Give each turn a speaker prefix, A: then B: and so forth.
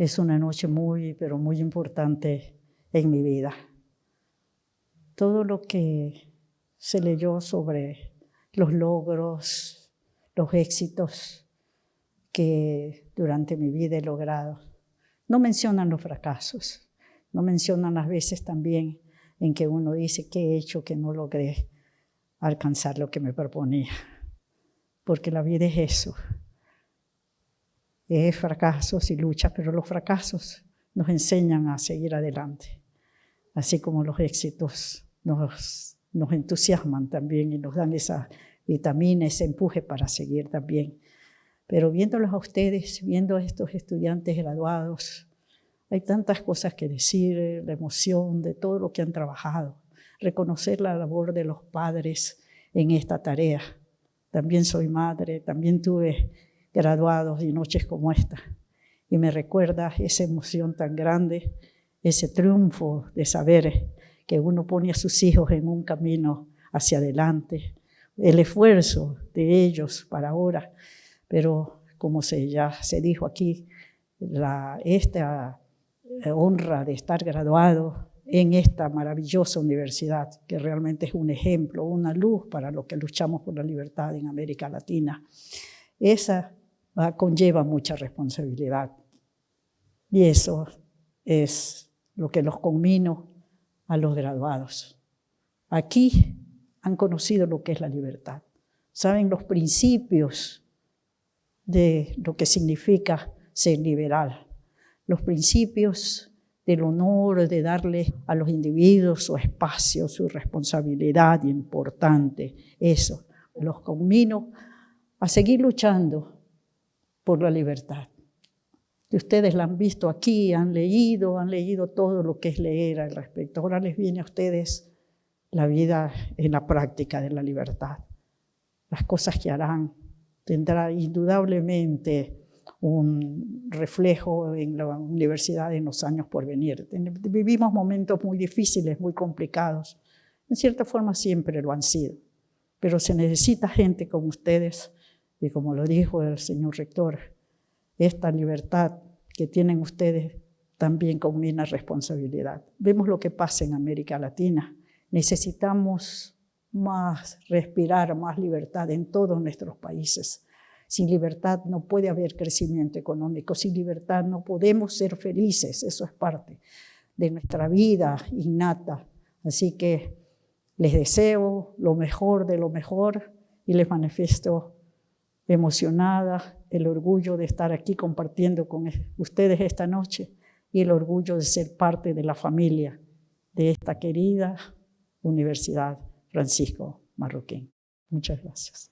A: es una noche muy, pero muy importante en mi vida. Todo lo que se leyó sobre los logros, los éxitos que durante mi vida he logrado, no mencionan los fracasos, no mencionan las veces también en que uno dice que he hecho que no logré alcanzar lo que me proponía. Porque la vida es eso, es fracasos y luchas, pero los fracasos nos enseñan a seguir adelante, así como los éxitos nos, nos entusiasman también y nos dan esa vitamina, ese empuje para seguir también. Pero viéndolos a ustedes, viendo a estos estudiantes graduados, hay tantas cosas que decir, la emoción de todo lo que han trabajado, reconocer la labor de los padres en esta tarea. También soy madre, también tuve graduados y noches como esta. Y me recuerda esa emoción tan grande, ese triunfo de saber que uno pone a sus hijos en un camino hacia adelante, el esfuerzo de ellos para ahora, pero como se, ya se dijo aquí, la, esta honra de estar graduado en esta maravillosa universidad, que realmente es un ejemplo, una luz para los que luchamos por la libertad en América Latina. Esa conlleva mucha responsabilidad. Y eso es lo que los conmino a los graduados. Aquí han conocido lo que es la libertad. Saben los principios de lo que significa ser liberal. Los principios del honor, de darle a los individuos su espacio, su responsabilidad importante. Eso. Los conmino a seguir luchando por la libertad. Ustedes la han visto aquí, han leído, han leído todo lo que es leer al respecto. Ahora les viene a ustedes la vida en la práctica de la libertad. Las cosas que harán tendrá indudablemente un reflejo en la universidad en los años por venir. Vivimos momentos muy difíciles, muy complicados. En cierta forma siempre lo han sido. Pero se necesita gente como ustedes y como lo dijo el señor rector, esta libertad que tienen ustedes también combina responsabilidad. Vemos lo que pasa en América Latina. Necesitamos más respirar, más libertad en todos nuestros países. Sin libertad no puede haber crecimiento económico, sin libertad no podemos ser felices, eso es parte de nuestra vida innata. Así que les deseo lo mejor de lo mejor y les manifiesto emocionada, el orgullo de estar aquí compartiendo con ustedes esta noche y el orgullo de ser parte de la familia de esta querida Universidad Francisco Marroquín. Muchas gracias.